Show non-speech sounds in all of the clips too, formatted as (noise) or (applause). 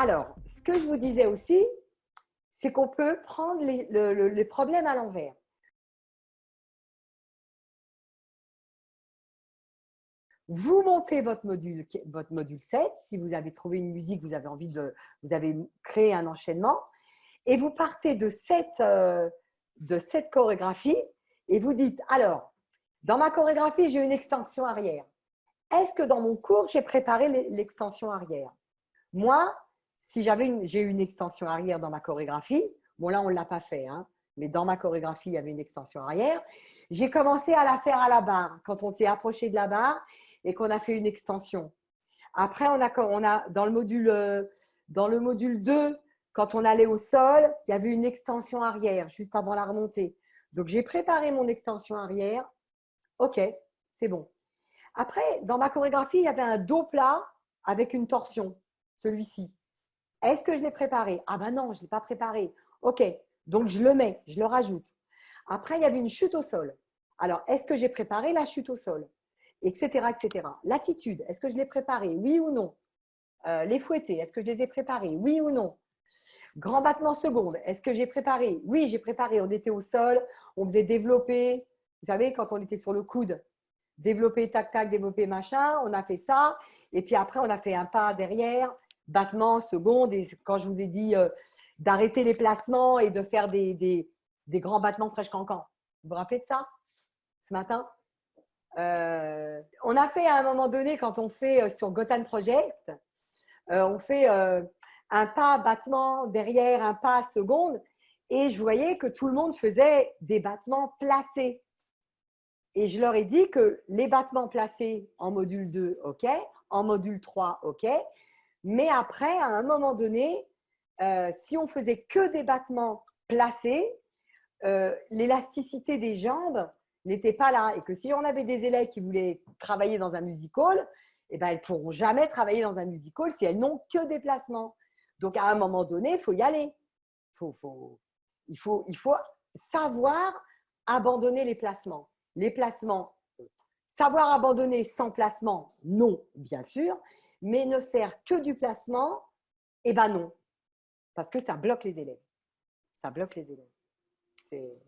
Alors, ce que je vous disais aussi, c'est qu'on peut prendre les, problèmes à l'envers. Vous montez votre module, votre module 7, si vous avez trouvé une musique, vous avez envie de, vous avez créé un enchaînement, et vous partez de cette, euh, de cette chorégraphie et vous dites, alors, dans ma chorégraphie, j'ai une extension arrière. Est-ce que dans mon cours, j'ai préparé l'extension arrière? Moi, si j'ai une extension arrière dans ma chorégraphie, bon là, on ne l'a pas fait, hein, mais dans ma chorégraphie, il y avait une extension arrière. J'ai commencé à la faire à la barre, quand on s'est approché de la barre et qu'on a fait une extension. Après, on a, on a dans, le module, euh, dans le module 2, quand on allait au sol, il y avait une extension arrière, juste avant la remontée. Donc, j'ai préparé mon extension arrière. OK, c'est bon. Après, dans ma chorégraphie, il y avait un dos plat avec une torsion, celui-ci. Est-ce que je l'ai préparé? Ah ben non, je ne l'ai pas préparé. OK, donc je le mets, je le rajoute. Après, il y avait une chute au sol. Alors, est-ce que j'ai préparé la chute au sol? Etc. etc. L'attitude, est-ce que je l'ai préparé? Oui ou non? Euh, Les fouettés, est-ce que je les ai préparés? Oui ou non? Grand battement seconde, est-ce que j'ai préparé? Oui, j'ai préparé. On était au sol, on faisait développer. Vous savez, quand on était sur le coude, développer, tac, tac, développer, machin. On a fait ça. Et puis après, on a fait un pas derrière, battement, seconde. Et quand je vous ai dit euh, d'arrêter les placements et de faire des, des, grands battements fraîche cancan. Vous vous rappelez de ça ce matin? Euh, On a fait à un moment donné, quand on fait euh, sur Gotham Project, on fait un pas battement derrière, un pas seconde. Et je voyais que tout le monde faisait des battements placés. Et je leur ai dit que les battements placés en module 2, OK, en module 3, OK, mais après, à un moment donné, euh, si on faisait que des battements placés, euh, l'élasticité des jambes n'était pas là. Et que si on avait des élèves qui voulaient travailler dans un musical, eh ben, elles ne pourront jamais travailler dans un musical si elles n'ont que des placements. Donc, à un moment donné, il faut y aller. Il, faut, il faut savoir abandonner les placements les placements. Savoir abandonner sans placement, non, bien sûr, mais ne faire que du placement, eh ben non, parce que ça bloque les élèves. Ça bloque les élèves.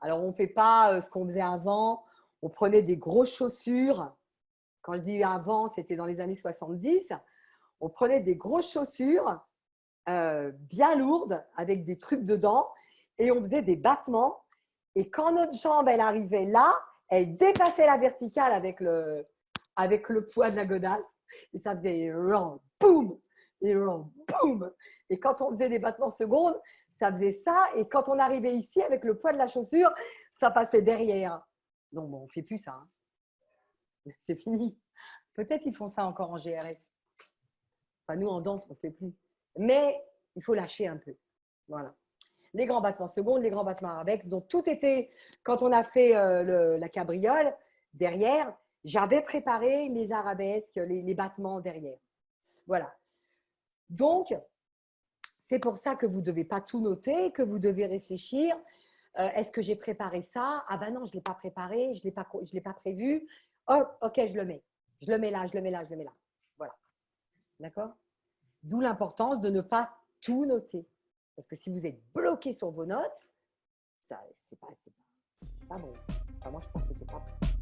Alors, on ne fait pas euh, ce qu'on faisait avant. On prenait des grosses chaussures. Quand je dis avant, c'était dans les années 70. On prenait des grosses chaussures euh, bien lourdes avec des trucs dedans et on faisait des battements et quand notre jambe, elle arrivait là, elle dépassait la verticale avec le, avec le poids de la godasse. Et ça faisait boum, et boum. Et quand on faisait des battements secondes, ça faisait ça. Et quand on arrivait ici avec le poids de la chaussure, ça passait derrière. Donc, bon, on ne fait plus ça. Hein. (laughs) C'est fini. Peut-être ils font ça encore en GRS. Enfin, nous, en danse, on ne fait plus. Mais il faut lâcher un peu. Voilà les grands battements secondes, les grands battements arabesques. Donc, tout était, quand on a fait euh, la cabriole, derrière, j'avais préparé les arabesques, les, battements derrière. Voilà. Donc, c'est pour ça que vous ne devez pas tout noter, que vous devez réfléchir. Euh, est-ce que j'ai préparé ça? Ah ben non, je ne l'ai pas préparé, je ne l'ai pas prévu. Oh, ok, je le mets. Je le mets là, je le mets là, je le mets là. Voilà. D'accord? D'où l'importance de ne pas tout noter. Parce que si vous êtes bloqué sur vos notes, ça, c'est pas, pas, pas bon. Moi, je pense que c'est pas bon.